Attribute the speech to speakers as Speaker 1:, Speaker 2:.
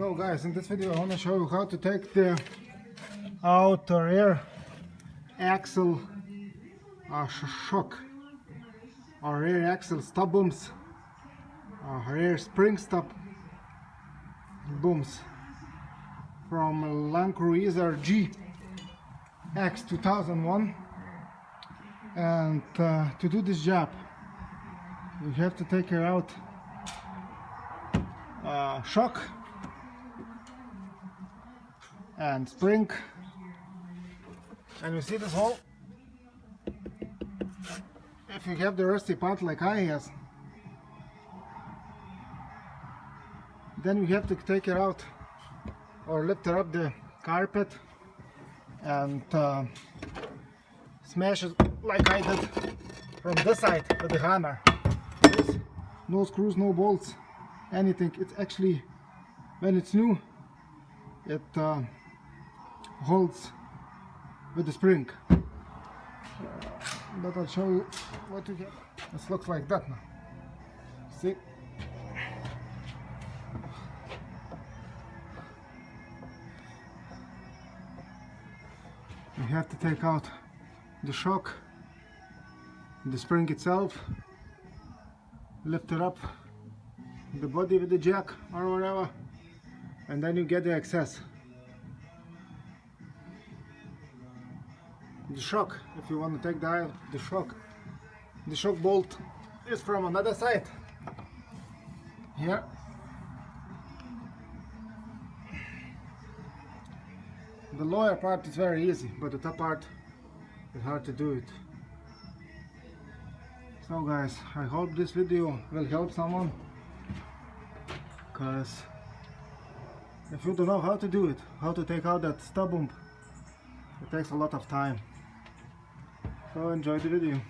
Speaker 1: So guys, in this video I want to show you how to take the outer rear axle uh, shock or rear axle stop booms uh, rear spring stop booms from Land Cruiser G X 2001 and uh, to do this job you have to take her out uh, shock and spring. And you see this hole? If you have the rusty part like I has then you have to take it out or lift up the carpet and uh, smash it like I did from this side with the hammer. No screws no bolts anything. It's actually when it's new it uh, holds with the spring. But I'll show you what you get. This looks like that now. See? You have to take out the shock the spring itself lift it up the body with the jack or whatever and then you get the excess the shock if you want to take the, the shock. The shock bolt is from another side here. The lower part is very easy but the top part is hard to do it. So guys I hope this video will help someone. Because if you don't know how to do it how to take out that stub bump it takes a lot of time so enjoy the video